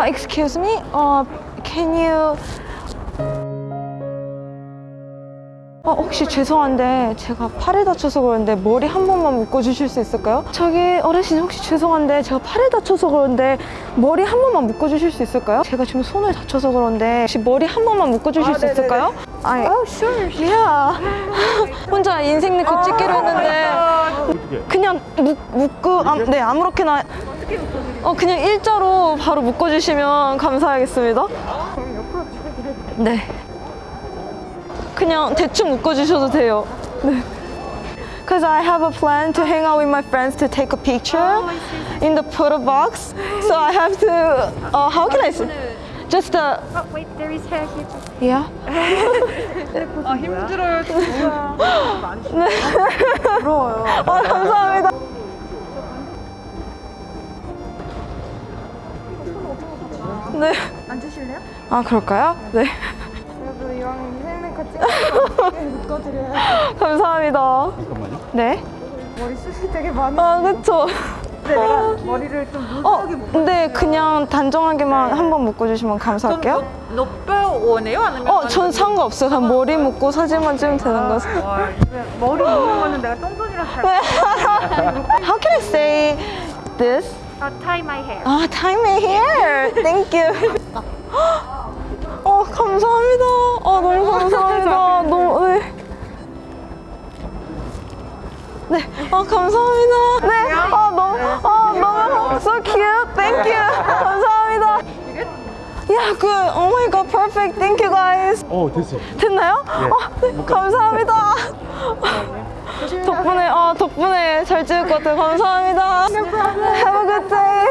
아, excuse me. 어, can you 어, 혹시 죄송한데 제가 팔을 다쳐서 그러는데 머리 한 번만 묶어주실 수 있을까요? 저기 어르신 혹시 죄송한데 제가 팔을 다쳐서 그러는데 머리 한 번만 묶어주실 수 있을까요? 제가 지금 손을 다쳐서 그런데 혹시 머리 한 번만 묶어주실 수 있을까요? 아니, Oh, sure. yeah. 혼자 인생 네컷 찍기로 했는데 그냥 묶, 묶고 아, 네 아무렇게나 어 그냥 일자로 바로 묶어주시면 감사하겠습니다. 네. 그냥 대충 묶어주셔도 돼요. 네. Cause I have a plan to hang out with my friends to take a picture in the photo box. So I have to. Uh, how can I say? Just a Oh, wait, there is hair here. yeah. 아 힘들어요 진짜. 부러워요. 아 감사합니다. 네. 앉으실래요? 아 그럴까요? 네. 그래도 이왕 인생네컷 찍으니까 묶어드려요. 감사합니다. 잠깐만요. 네. 머리 숱이 되게 많이. 아 그쵸. 근데 내가 머리를 좀 어. 근데 그냥 단정하게만 한번 묶어주시면 감사할게요. 높여 원해요? 아니면 어, 전 상관없어요. 그냥 머리 묶고 사진만 찍으면 되는 거죠. 머리 묶는 거는 내가 똥손이랑 잘. How can I say this? Uh, tie my hair. 아, tie my hair. Thank you. 어, 감사합니다. 아, 너무 감사합니다. 너무, 네. 네, 아, 감사합니다. 네, 아, 너무, 아, 너무, so cute. Thank you. 감사합니다. Yeah, good. Oh my god, perfect. Thank you guys. 어 됐어요. 됐나요? 아, 네, 감사합니다. 덕분에 아 덕분에 잘 찍을 것 같아요. 감사합니다. Have a good day.